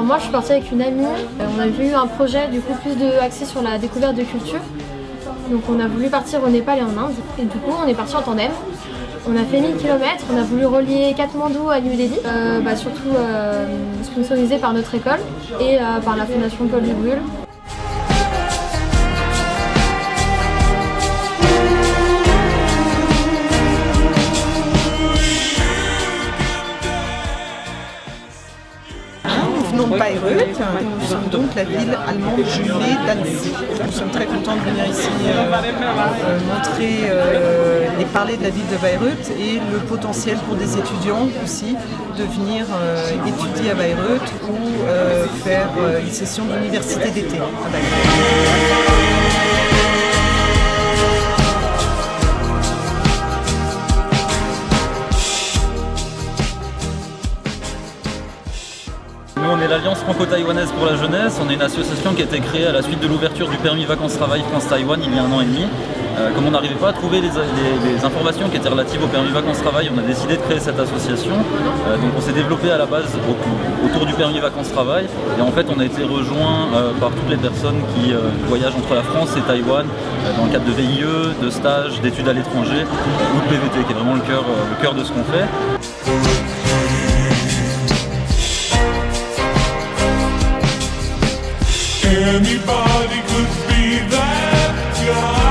moi je suis partie avec une amie, on avait eu un projet du coup plus de, axé sur la découverte de culture. Donc on a voulu partir au Népal et en Inde et du coup on est parti en tandem. On a fait 1000 km, on a voulu relier Katmandou à New Delhi, euh, bah, surtout euh, sponsorisé par notre école et euh, par la fondation Paul Dubrul. Bayreuth, nous sommes donc la ville allemande jumelée d'Annecy. Nous sommes très contents de venir ici euh, euh, montrer euh, et parler de la ville de Bayreuth et le potentiel pour des étudiants aussi de venir étudier à Bayreuth ou faire une session d'université d'été à Bayreuth. On est l'Alliance franco-taïwanaise pour la jeunesse. On est une association qui a été créée à la suite de l'ouverture du permis vacances-travail France-Taïwan il y a un an et demi. Euh, comme on n'arrivait pas à trouver les, informations qui étaient relatives au permis vacances-travail, on a décidé de créer cette association. Euh, donc on s'est développé à la base autour du permis vacances-travail. Et en fait on a été rejoint euh, par toutes les personnes qui voyagent entre la France et Taïwan dans le cadre de VIE, de stages, d'études à l'étranger ou de PVT qui est vraiment le cœur, le cœur de ce qu'on fait. Anybody could be that guy.